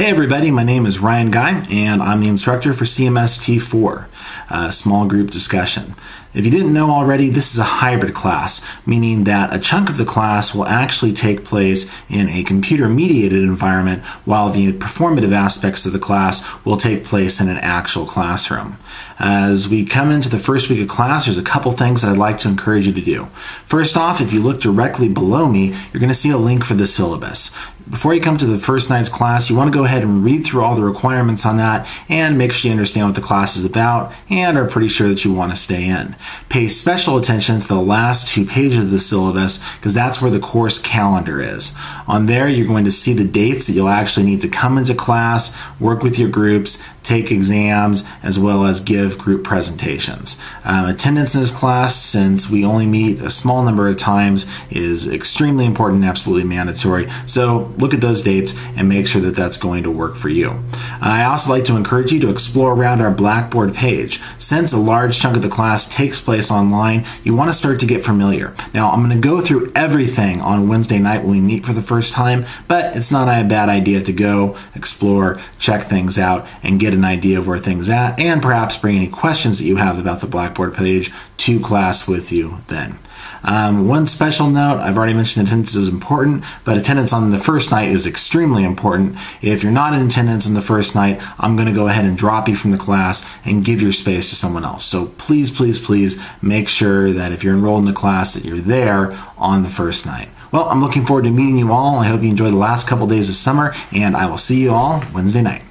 Hey everybody, my name is Ryan Guy and I'm the instructor for CMS T4, a small group discussion. If you didn't know already, this is a hybrid class, meaning that a chunk of the class will actually take place in a computer mediated environment while the performative aspects of the class will take place in an actual classroom. As we come into the first week of class, there's a couple things that I'd like to encourage you to do. First off, if you look directly below me, you're going to see a link for the syllabus. Before you come to the first night's class, you want to go ahead and read through all the requirements on that and make sure you understand what the class is about and are pretty sure that you want to stay in. Pay special attention to the last two pages of the syllabus because that's where the course calendar is. On there, you're going to see the dates that you'll actually need to come into class, work with your groups, take exams, as well as give group presentations. Um, attendance in this class, since we only meet a small number of times, is extremely important and absolutely mandatory. So look at those dates and make sure that that's going to work for you. I also like to encourage you to explore around our Blackboard page. Since a large chunk of the class takes place online, you want to start to get familiar. Now, I'm going to go through everything on Wednesday night when we meet for the first time, but it's not a bad idea to go, explore, check things out, and get an idea of where things at, and perhaps bring any questions that you have about the Blackboard page to class with you then. Um, one special note, I've already mentioned attendance is important, but attendance on the first night is extremely important. If you're not in attendance on the first night, I'm going to go ahead and drop you from the class and give your space to someone else. So please, please, please make sure that if you're enrolled in the class that you're there on the first night. Well, I'm looking forward to meeting you all. I hope you enjoy the last couple days of summer, and I will see you all Wednesday night.